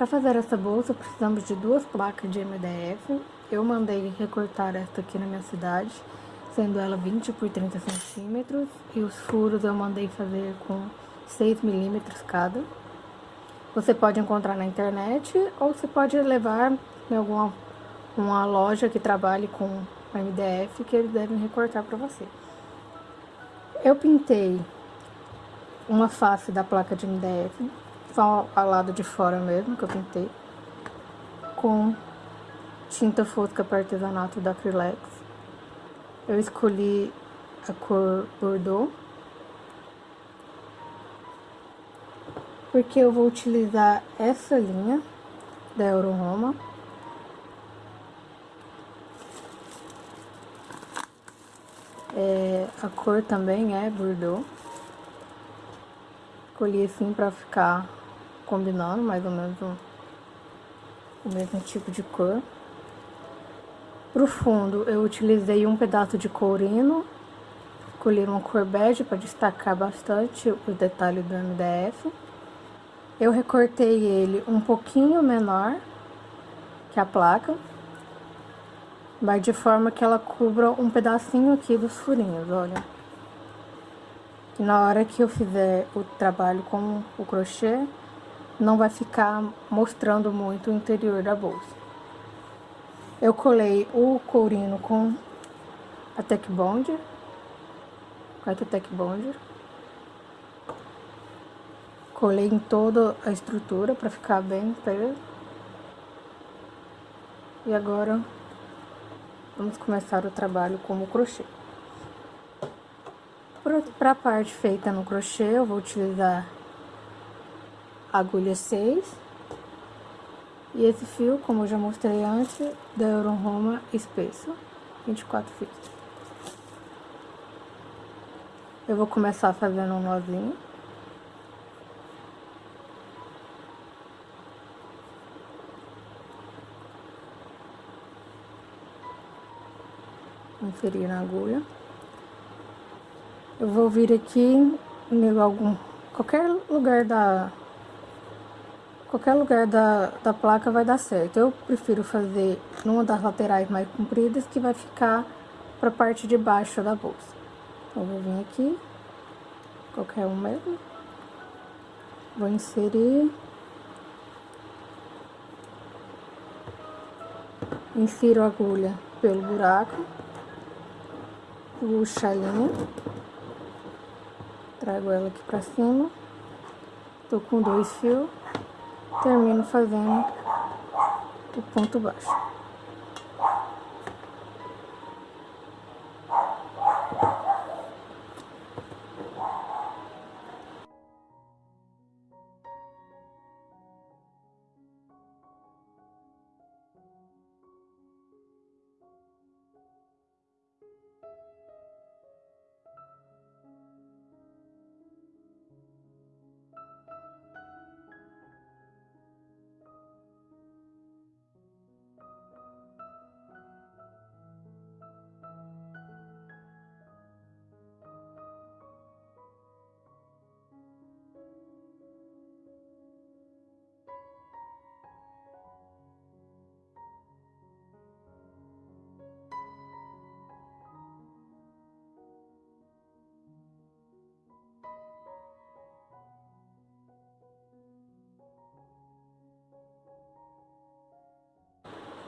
Para fazer essa bolsa, precisamos de duas placas de MDF. Eu mandei recortar esta aqui na minha cidade, sendo ela 20 por 30 centímetros. E os furos eu mandei fazer com 6 milímetros cada. Você pode encontrar na internet ou você pode levar em alguma uma loja que trabalhe com MDF que eles devem recortar para você. Eu pintei uma face da placa de MDF, só ao lado de fora mesmo que eu pintei, com tinta fosca para artesanato da Acrylex. Eu escolhi a cor Bordeaux, porque eu vou utilizar essa linha da Euro Roma É, a cor também é Bordeaux. Escolhi assim pra ficar combinando mais ou menos o, o mesmo tipo de cor. Pro fundo eu utilizei um pedaço de courino. Escolhi uma cor bege para destacar bastante os detalhes do MDF. Eu recortei ele um pouquinho menor que a placa. Vai de forma que ela cubra um pedacinho aqui dos furinhos, olha. E na hora que eu fizer o trabalho com o crochê, não vai ficar mostrando muito o interior da bolsa. Eu colei o courino com a Tech Bond, com a Tech Bond. Colei em toda a estrutura para ficar bem preso. E agora Vamos começar o trabalho como crochê. Para a parte feita no crochê, eu vou utilizar agulha 6 e esse fio, como eu já mostrei antes, da Euro Roma espesso, 24 fios. Eu vou começar fazendo um nozinho. inserir na agulha. Eu vou vir aqui em algum, qualquer lugar da, qualquer lugar da, da placa vai dar certo. Eu prefiro fazer numa das laterais mais compridas que vai ficar para a parte de baixo da bolsa. Então, vou vir aqui, qualquer um mesmo. Vou inserir. Insiro a agulha pelo buraco puxo a linha, trago ela aqui pra cima, tô com dois fios, termino fazendo o ponto baixo.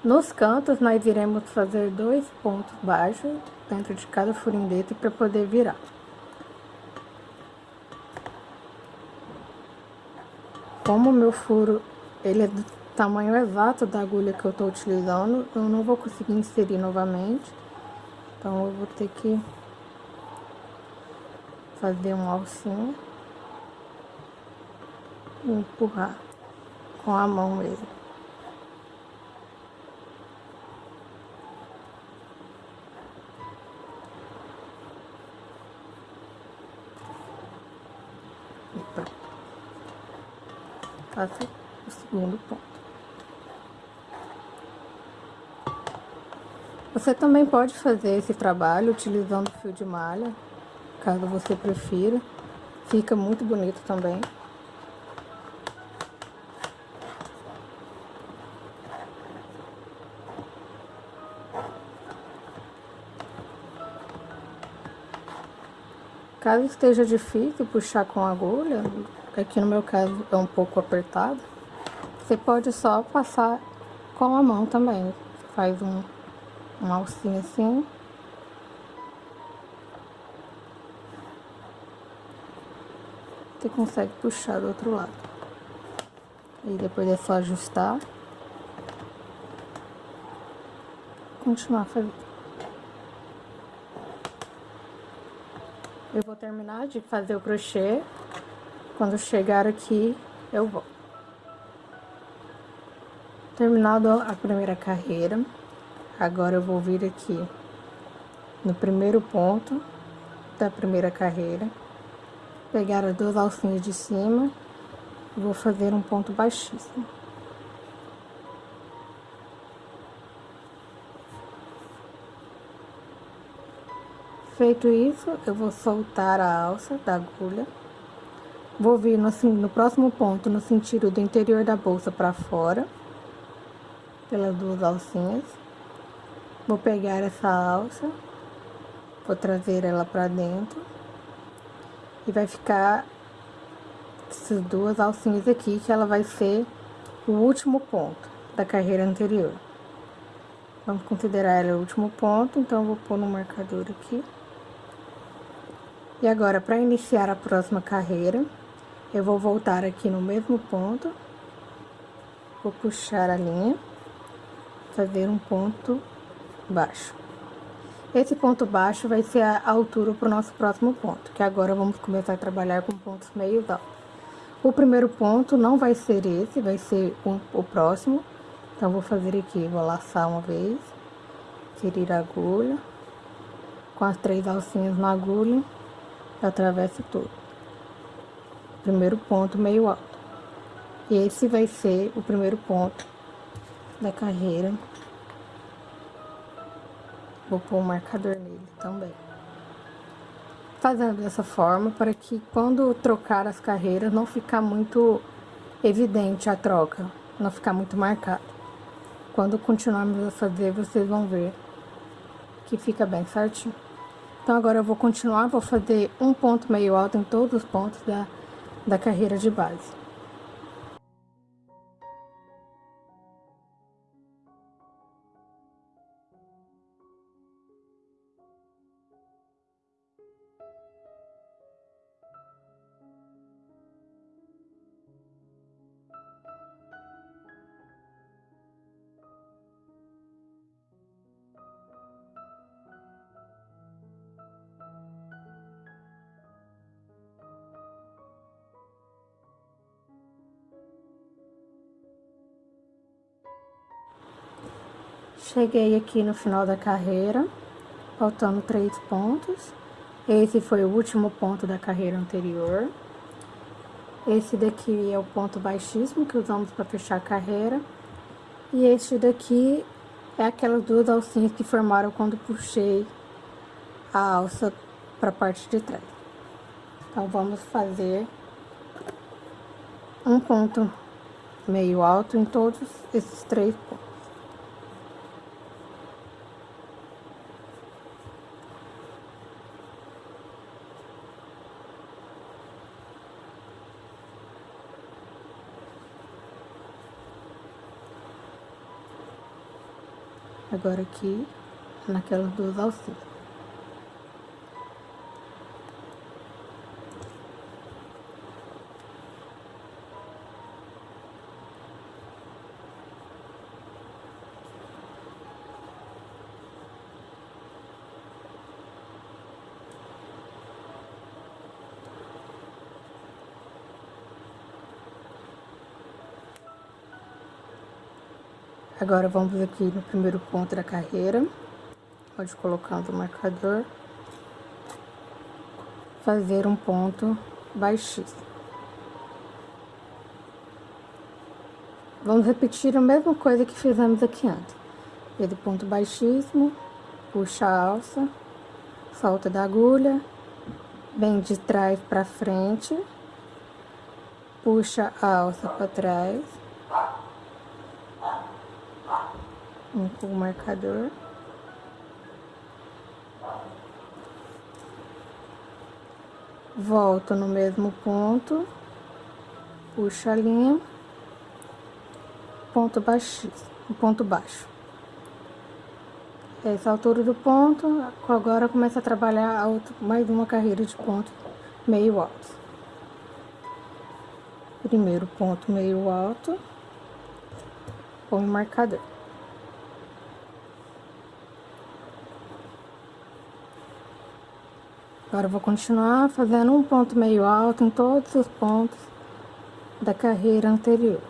Nos cantos, nós iremos fazer dois pontos baixos dentro de cada furinho desse para poder virar. Como o meu furo ele é do tamanho exato da agulha que eu estou utilizando, eu não vou conseguir inserir novamente. Então, eu vou ter que fazer um alcinho e empurrar com a mão mesmo. fazer o segundo ponto. Você também pode fazer esse trabalho utilizando fio de malha, caso você prefira. Fica muito bonito também. Caso esteja difícil puxar com agulha, aqui no meu caso é um pouco apertado, você pode só passar com a mão também. Faz um, um alcinho assim. Você consegue puxar do outro lado. E depois é só ajustar. Continuar fazendo. Eu vou terminar de fazer o crochê. Quando chegar aqui, eu vou. Terminado a primeira carreira, agora eu vou vir aqui no primeiro ponto da primeira carreira, pegar as duas alcinhas de cima e vou fazer um ponto baixíssimo. Feito isso, eu vou soltar a alça da agulha. Vou vir no, no próximo ponto, no sentido do interior da bolsa para fora pelas duas alcinhas. Vou pegar essa alça, vou trazer ela pra dentro. E vai ficar essas duas alcinhas aqui, que ela vai ser o último ponto da carreira anterior. Vamos considerar ela o último ponto, então vou pôr no marcador aqui. E agora, para iniciar a próxima carreira, eu vou voltar aqui no mesmo ponto, vou puxar a linha fazer um ponto baixo. Esse ponto baixo vai ser a altura para o nosso próximo ponto, que agora vamos começar a trabalhar com pontos meio altos. O primeiro ponto não vai ser esse, vai ser um, o próximo. Então, vou fazer aqui, vou laçar uma vez, tirar a agulha, com as três alcinhas na agulha, atravesso tudo. Primeiro ponto meio alto. Esse vai ser o primeiro ponto da carreira. Vou pôr um marcador nele também. Fazendo dessa forma para que quando trocar as carreiras não ficar muito evidente a troca, não ficar muito marcado. Quando continuarmos a fazer, vocês vão ver que fica bem certinho. Então, agora eu vou continuar, vou fazer um ponto meio alto em todos os pontos da, da carreira de base. Cheguei aqui no final da carreira, faltando três pontos. Esse foi o último ponto da carreira anterior. Esse daqui é o ponto baixíssimo que usamos para fechar a carreira. E este daqui é aquelas duas alcinhas que formaram quando puxei a alça para a parte de trás. Então, vamos fazer um ponto meio alto em todos esses três pontos. Agora aqui, naquelas duas alcinhas. Agora, vamos aqui no primeiro ponto da carreira. Pode colocando o marcador. Fazer um ponto baixíssimo. Vamos repetir a mesma coisa que fizemos aqui antes. Ele ponto baixíssimo, puxa a alça, solta da agulha, vem de trás para frente, puxa a alça para trás, um com o marcador. volto no mesmo ponto, puxo a linha, ponto baixo, ponto baixo. Essa altura do ponto, agora começa a trabalhar mais uma carreira de ponto meio alto. Primeiro ponto meio alto, com o marcador. Agora, vou continuar fazendo um ponto meio alto em todos os pontos da carreira anterior.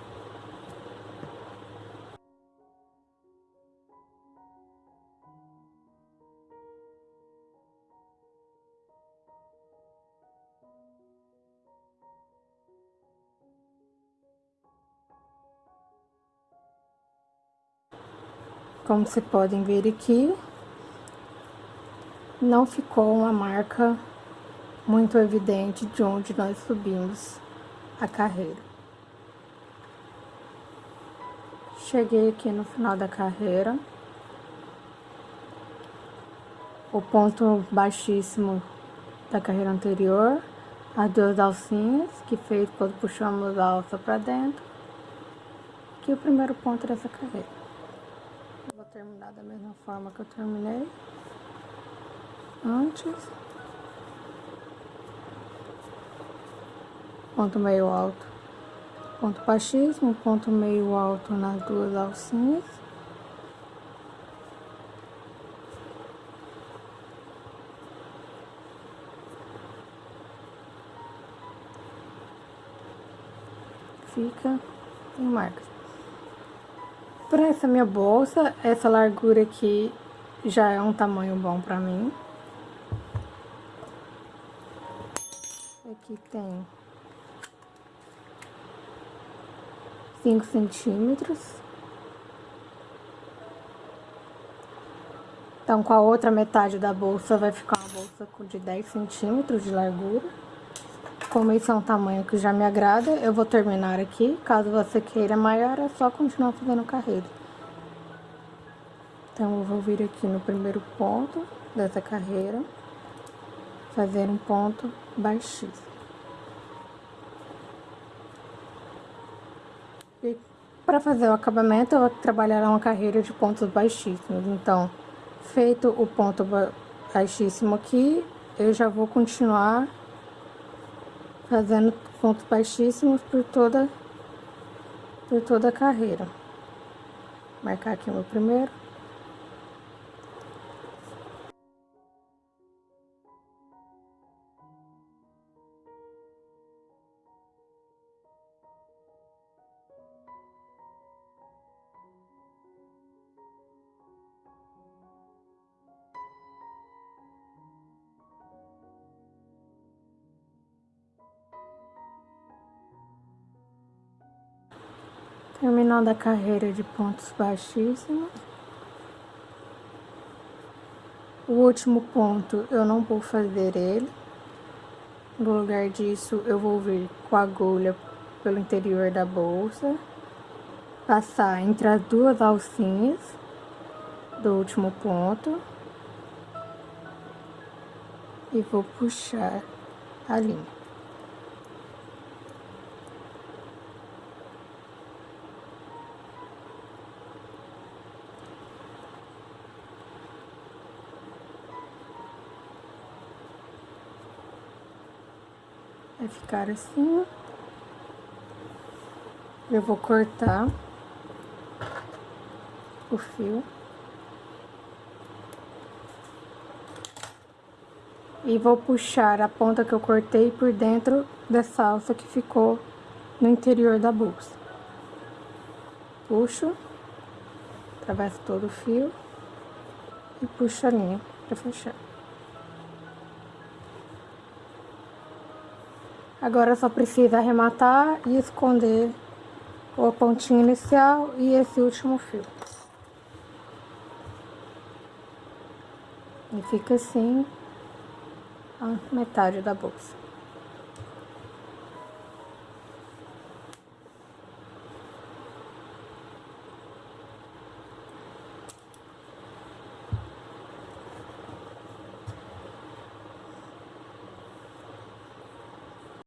Como vocês podem ver aqui, não ficou uma marca muito evidente de onde nós subimos a carreira. Cheguei aqui no final da carreira. O ponto baixíssimo da carreira anterior, as duas alcinhas que fez quando puxamos a alça para dentro. Aqui é o primeiro ponto dessa carreira. Vou terminar da mesma forma que eu terminei antes. Ponto meio alto, ponto baixíssimo, ponto meio alto nas duas alcinhas. Fica em marcas. Para essa minha bolsa, essa largura aqui já é um tamanho bom para mim. Aqui tem 5 centímetros. Então, com a outra metade da bolsa, vai ficar uma bolsa de 10 centímetros de largura. Como esse é um tamanho que já me agrada, eu vou terminar aqui. Caso você queira maior, é só continuar fazendo carreira. Então, eu vou vir aqui no primeiro ponto dessa carreira fazer um ponto baixíssimo. Para fazer o acabamento, eu vou trabalhar uma carreira de pontos baixíssimos. Então, feito o ponto baixíssimo aqui, eu já vou continuar fazendo pontos baixíssimos por toda, por toda a carreira. Marcar aqui o meu primeiro. Terminando a carreira de pontos baixíssimos. O último ponto eu não vou fazer ele. No lugar disso, eu vou vir com a agulha pelo interior da bolsa. Passar entre as duas alcinhas do último ponto. E vou puxar a linha. Vai ficar assim. Eu vou cortar o fio. E vou puxar a ponta que eu cortei por dentro dessa alça que ficou no interior da bolsa. Puxo, atravesso todo o fio e puxo a linha para fechar. Agora só precisa arrematar e esconder o pontinho inicial e esse último fio. E fica assim a metade da bolsa.